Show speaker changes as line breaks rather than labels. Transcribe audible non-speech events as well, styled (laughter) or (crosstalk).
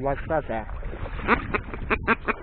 do Alcazar. (laughs)